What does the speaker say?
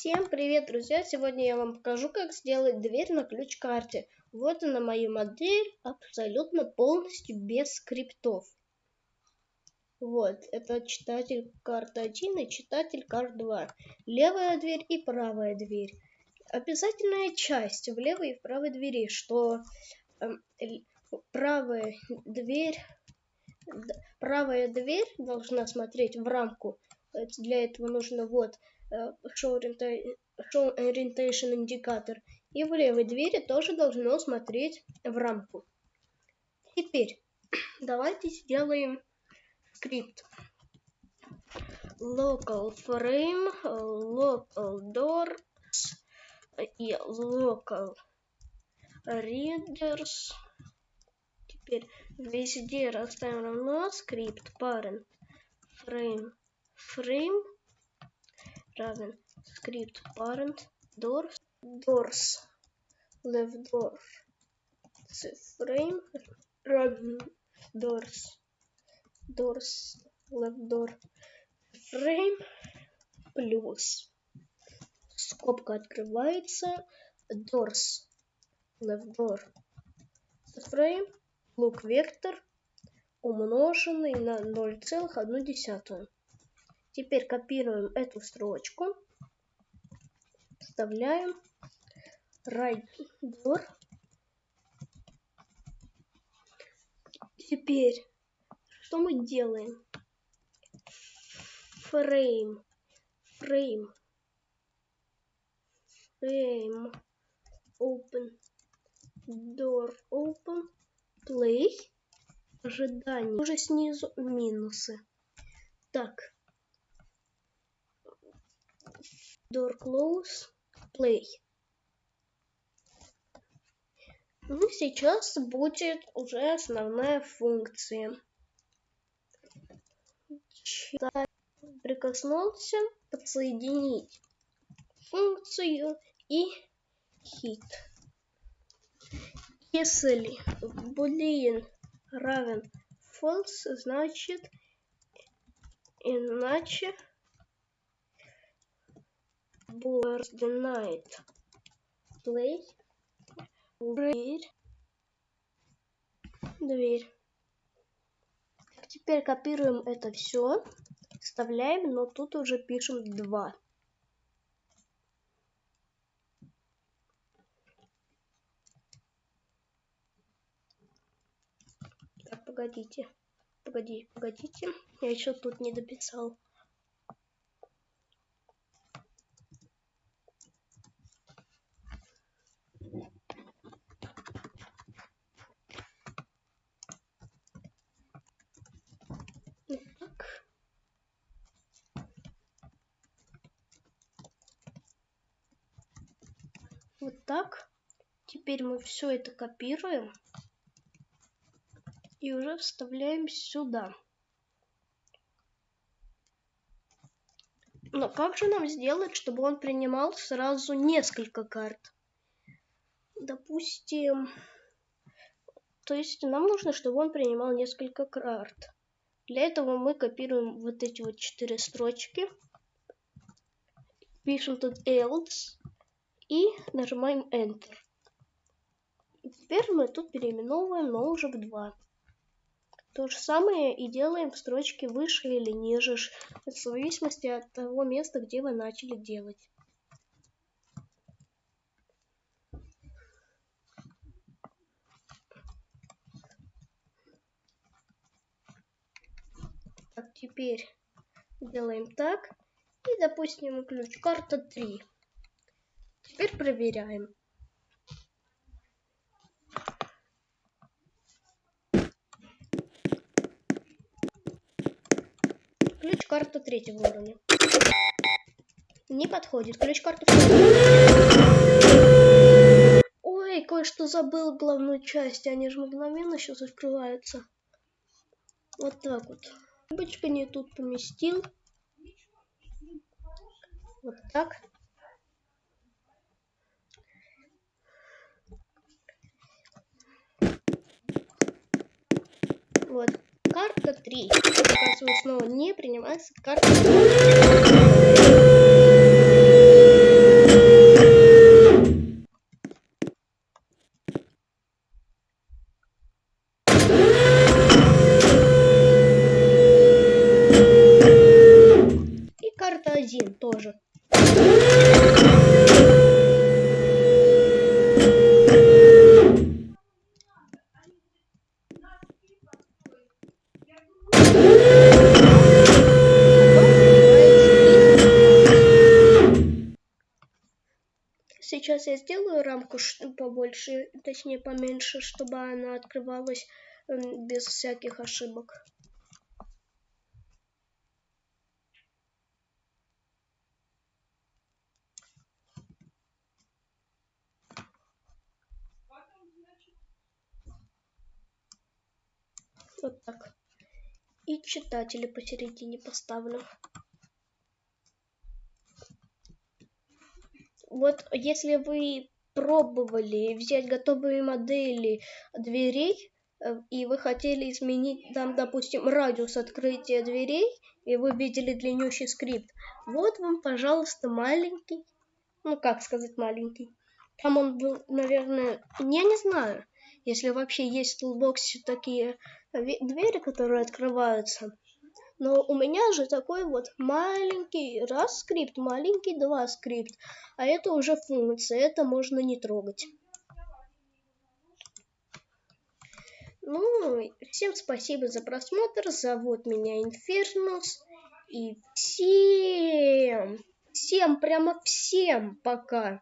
Всем привет, друзья! Сегодня я вам покажу, как сделать дверь на ключ-карте. Вот она моя модель, абсолютно полностью без скриптов. Вот, это читатель карты 1 и читатель карт 2. Левая дверь и правая дверь. Обязательная часть в левой и в правой двери, что э, правая дверь, правая дверь должна смотреть в рамку. Для этого нужно вот show orientation индикатор. И в левой двери тоже должно смотреть в рамку. Теперь давайте сделаем скрипт. Local frame, local doors и local readers. Теперь везде расставим равно скрипт parent frame frame равен script parent doors doors left door frame равен doors doors left door frame плюс скобка открывается doors left door frame лук вектор умноженный на 0,1 Теперь копируем эту строчку, вставляем door. Теперь что мы делаем? Frame, frame, frame, open, door, open, play, ожидание. Уже снизу минусы. Так, door close play. Ну, сейчас будет уже основная функция. Прикоснулся, подсоединить функцию и hit. Если boolean равен false, значит иначе was denied. Play. Дверь. Дверь. Теперь копируем это все, вставляем, но тут уже пишем 2. Так, погодите. Погоди, погодите. Я еще тут не дописал. Вот так. Теперь мы все это копируем и уже вставляем сюда. Но как же нам сделать, чтобы он принимал сразу несколько карт? Допустим, то есть нам нужно, чтобы он принимал несколько карт. Для этого мы копируем вот эти вот четыре строчки. Пишем тут else и нажимаем Enter. И теперь мы тут переименовываем, но уже в 2. То же самое и делаем в строчке выше или ниже, в зависимости от того места, где вы начали делать. Так, теперь делаем так. И, допустим, ключ карта 3. Теперь проверяем. Ключ карта третьего уровня. Не подходит. Ключ карта Ой, кое-что забыл главную часть. Они же мгновенно сейчас открываются. Вот так вот. Бычка не тут поместил. Вот так. Вот. Карта 3. Оказывается, снова не принимается карта 3. Сейчас я сделаю рамку побольше, точнее поменьше, чтобы она открывалась без всяких ошибок. Вот так. И читатели посередине поставлю. Вот если вы пробовали взять готовые модели дверей, э, и вы хотели изменить там, допустим, радиус открытия дверей, и вы видели длиннющий скрипт, вот вам, пожалуйста, маленький, ну как сказать маленький, там он был, наверное, я не знаю, если вообще есть в Toolbox такие двери, которые открываются. Но у меня же такой вот маленький раз скрипт, маленький два скрипт. А это уже функция, это можно не трогать. Ну, всем спасибо за просмотр. Зовут меня Инфернус. И всем, всем, прямо всем пока.